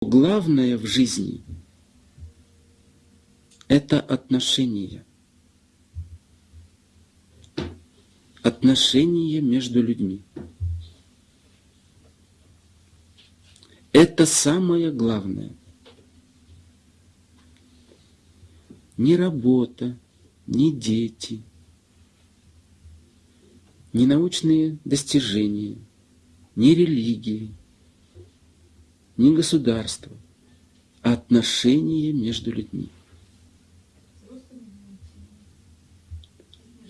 главное в жизни – это отношения. Отношения между людьми. Это самое главное. Ни работа, ни дети, ни научные достижения, ни религии, ни государство, а отношения между людьми.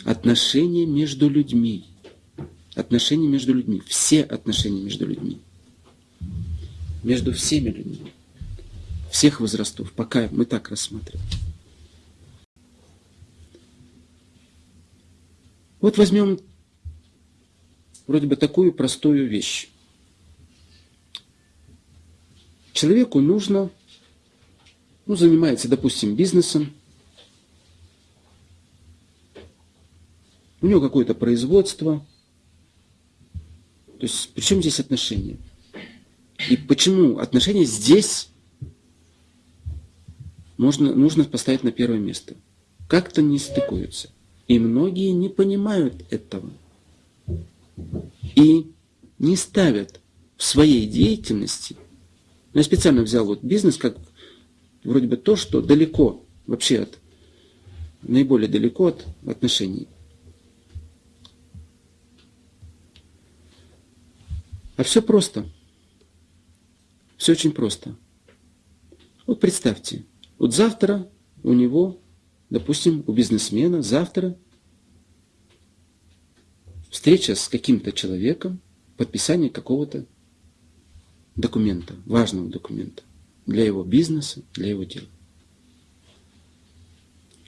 Отношения между людьми. Отношения между людьми. Все отношения между людьми. Между всеми людьми. Всех возрастов. Пока мы так рассматриваем. Вот возьмем вроде бы такую простую вещь. Человеку нужно, ну, занимается, допустим, бизнесом, у него какое-то производство. То есть, при чем здесь отношения? И почему отношения здесь можно, нужно поставить на первое место? Как-то не стыкуются. И многие не понимают этого. И не ставят в своей деятельности но я специально взял вот бизнес как вроде бы то, что далеко вообще от, наиболее далеко от отношений. А все просто. Все очень просто. Вот представьте, вот завтра у него, допустим, у бизнесмена, завтра встреча с каким-то человеком, подписание какого-то документа, важного документа для его бизнеса, для его дела.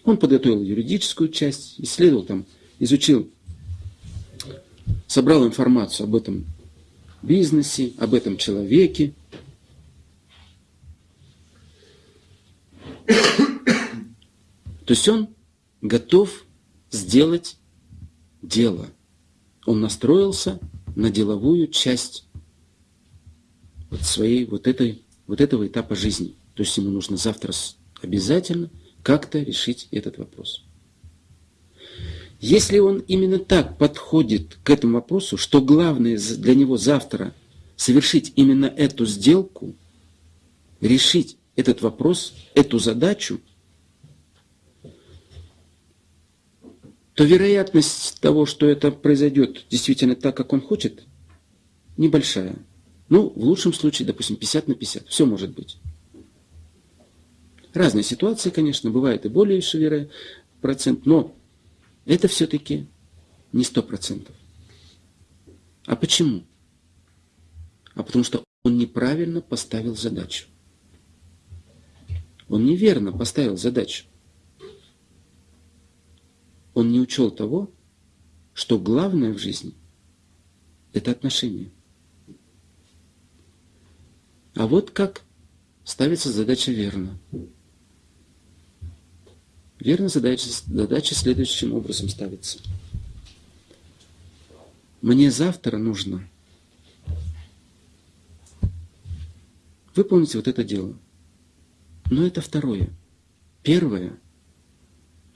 Он подготовил юридическую часть, исследовал там, изучил, собрал информацию об этом бизнесе, об этом человеке. То есть он готов сделать дело. Он настроился на деловую часть вот своей вот этой вот этого этапа жизни. То есть ему нужно завтра обязательно как-то решить этот вопрос. Если он именно так подходит к этому вопросу, что главное для него завтра совершить именно эту сделку, решить этот вопрос, эту задачу, то вероятность того, что это произойдет действительно так, как он хочет, небольшая. Ну, в лучшем случае, допустим, 50 на 50. Все может быть. Разные ситуации, конечно, бывает и более шевера процент, но это все-таки не сто процентов. А почему? А потому что он неправильно поставил задачу. Он неверно поставил задачу. Он не учел того, что главное в жизни – это отношения. А вот как ставится задача верно. Верно задача, задача следующим образом ставится. Мне завтра нужно выполнить вот это дело. Но это второе. Первое.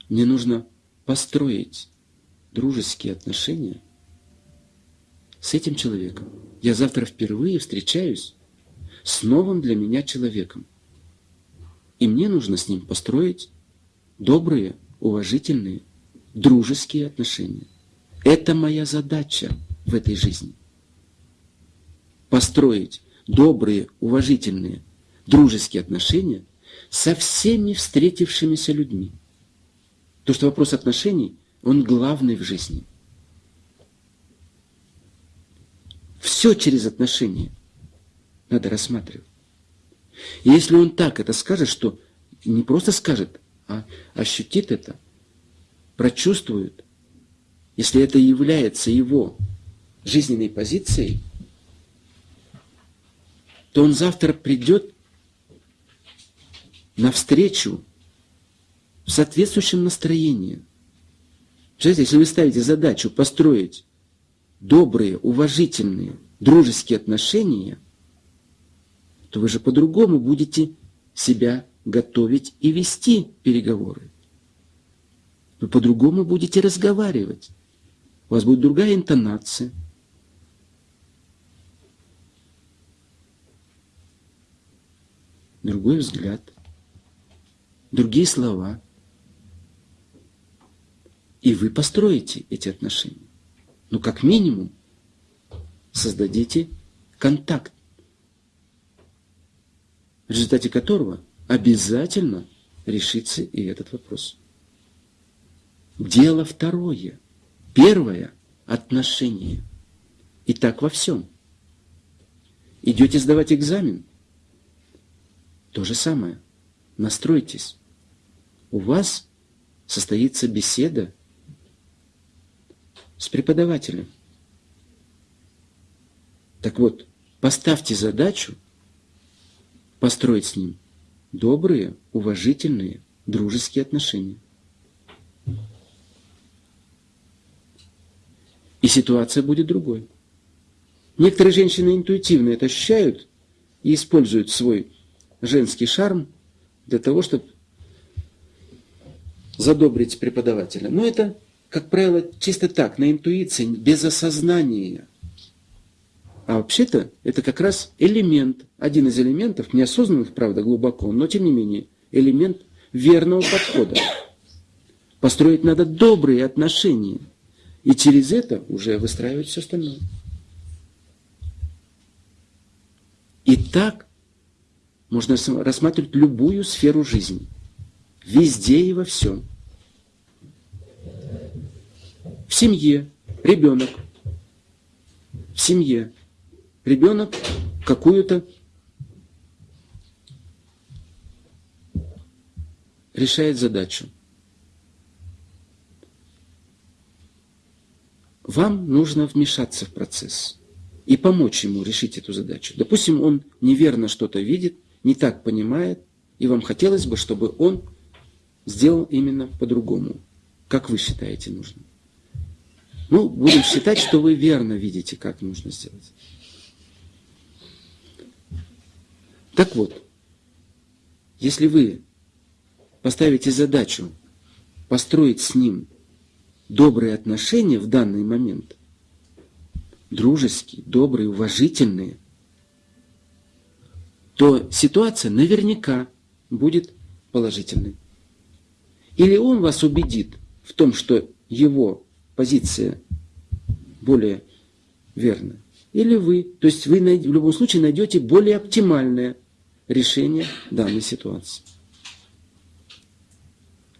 Мне нужно построить дружеские отношения с этим человеком. Я завтра впервые встречаюсь с новым для меня человеком. И мне нужно с ним построить добрые, уважительные, дружеские отношения. Это моя задача в этой жизни. Построить добрые, уважительные, дружеские отношения со всеми встретившимися людьми. То, что вопрос отношений, он главный в жизни. Все через отношения надо рассматривать. Если он так это скажет, что не просто скажет, а ощутит это, прочувствует, если это является его жизненной позицией, то он завтра придет навстречу в соответствующем настроении. Представляете, если вы ставите задачу построить добрые, уважительные, дружеские отношения – то вы же по-другому будете себя готовить и вести переговоры. Вы по-другому будете разговаривать. У вас будет другая интонация. Другой взгляд. Другие слова. И вы построите эти отношения. Ну, как минимум, создадите контакт, в результате которого обязательно решится и этот вопрос. Дело второе. Первое – отношение. И так во всем. Идете сдавать экзамен? То же самое. Настройтесь. У вас состоится беседа с преподавателем. Так вот, поставьте задачу построить с ним добрые, уважительные, дружеские отношения. И ситуация будет другой. Некоторые женщины интуитивно это ощущают и используют свой женский шарм для того, чтобы задобрить преподавателя. Но это, как правило, чисто так, на интуиции, без осознания. А вообще-то это как раз элемент, один из элементов, неосознанных, правда, глубоко, но тем не менее, элемент верного подхода. Построить надо добрые отношения. И через это уже выстраивать все остальное. И так можно рассматривать любую сферу жизни. Везде и во всем. В семье ребенок. В семье ребенок какую-то решает задачу. Вам нужно вмешаться в процесс и помочь ему решить эту задачу. Допустим, он неверно что-то видит, не так понимает, и вам хотелось бы, чтобы он сделал именно по-другому, как вы считаете нужным. Ну, будем считать, что вы верно видите, как нужно сделать. Так вот, если вы поставите задачу построить с ним добрые отношения в данный момент, дружеские, добрые, уважительные, то ситуация наверняка будет положительной. Или он вас убедит в том, что его позиция более верная, или вы. То есть вы в любом случае найдете более оптимальное решение данной ситуации.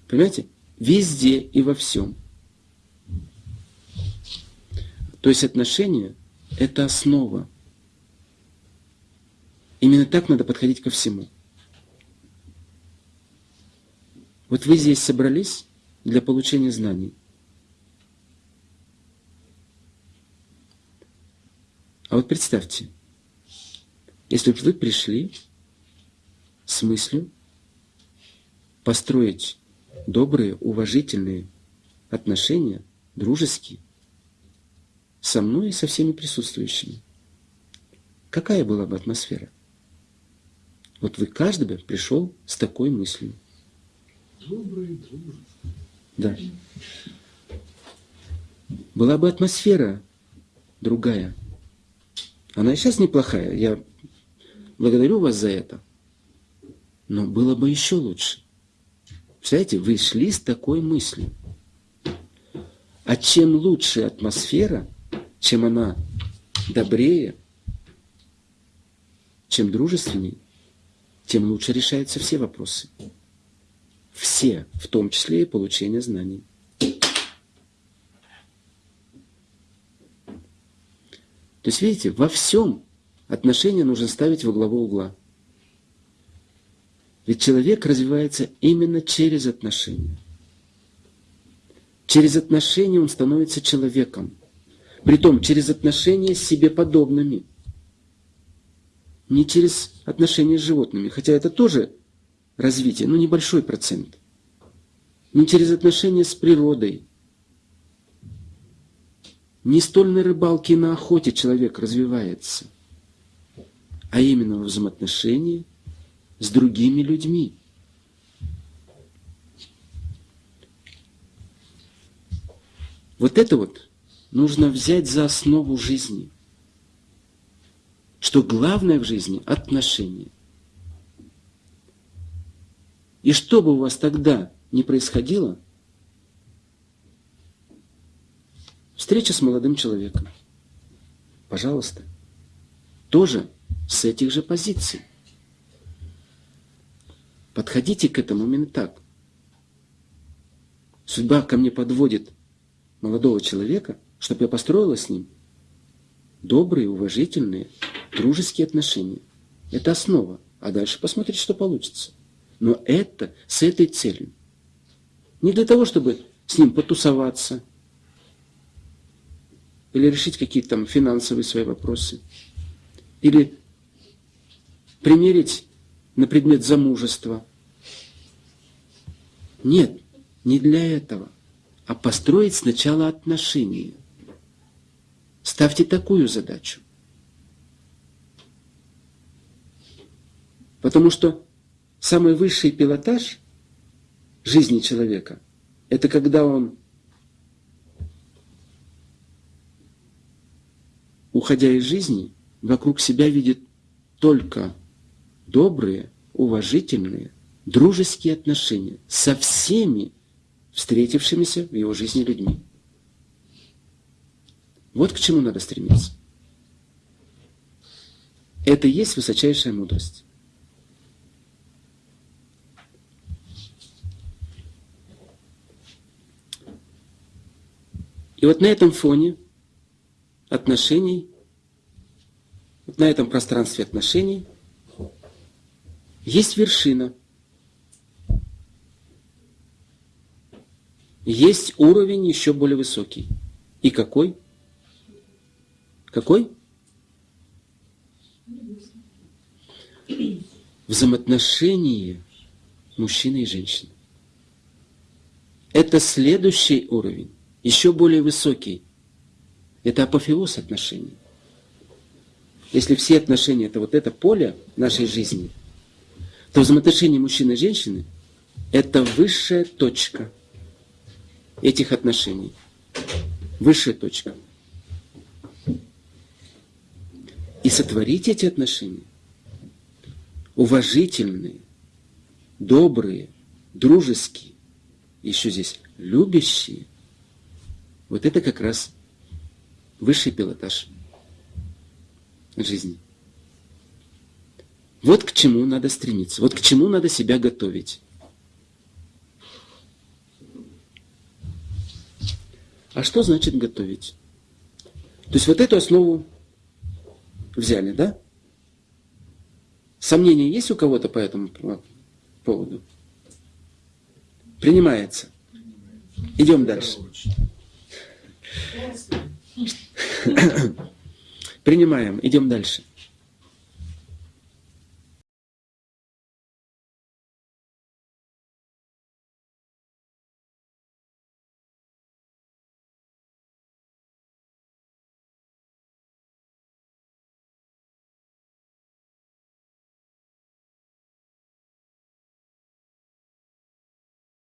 Понимаете? Везде и во всем. То есть отношения – это основа. Именно так надо подходить ко всему. Вот вы здесь собрались для получения знаний. А вот представьте, если бы вы пришли с мыслью построить добрые, уважительные отношения, дружеские, со мной и со всеми присутствующими. Какая была бы атмосфера? Вот вы каждый бы пришел с такой мыслью. Добрый, дружеский. Да. Была бы атмосфера другая. Она и сейчас неплохая. Я благодарю вас за это. Но было бы еще лучше. Представляете, вы шли с такой мыслью. А чем лучше атмосфера, чем она добрее, чем дружественней, тем лучше решаются все вопросы. Все, в том числе и получение знаний. То есть, видите, во всем отношения нужно ставить во главу угла. Ведь человек развивается именно через отношения. Через отношения он становится человеком. Притом через отношения с себе подобными. Не через отношения с животными, хотя это тоже развитие, но небольшой процент. Не через отношения с природой. Не столь на рыбалке и на охоте человек развивается, а именно в взаимоотношении с другими людьми. Вот это вот нужно взять за основу жизни. Что главное в жизни – отношения. И что бы у вас тогда ни происходило, встреча с молодым человеком, пожалуйста, тоже с этих же позиций. Подходите к этому именно так. Судьба ко мне подводит молодого человека, чтобы я построила с ним добрые, уважительные, дружеские отношения. Это основа. А дальше посмотрите, что получится. Но это с этой целью. Не для того, чтобы с ним потусоваться или решить какие-то там финансовые свои вопросы, или примерить на предмет замужества. Нет, не для этого, а построить сначала отношения. Ставьте такую задачу. Потому что самый высший пилотаж жизни человека – это когда он, уходя из жизни, вокруг себя видит только добрые, уважительные, дружеские отношения со всеми встретившимися в его жизни людьми. Вот к чему надо стремиться. Это и есть высочайшая мудрость. И вот на этом фоне отношений, вот на этом пространстве отношений есть вершина, есть уровень еще более высокий. И какой? Какой? Взаимоотношения мужчины и женщины. Это следующий уровень еще более высокий. Это апофеоз отношений. Если все отношения это вот это поле нашей жизни, то взаимоотношения мужчины и женщины это высшая точка этих отношений. Высшая точка. И сотворить эти отношения уважительные, добрые, дружеские, еще здесь любящие – вот это как раз высший пилотаж жизни. Вот к чему надо стремиться, вот к чему надо себя готовить. А что значит готовить? То есть вот эту основу взяли, да? Сомнения есть у кого-то по этому поводу? Принимается. Идем дальше. Принимаем. Идем дальше.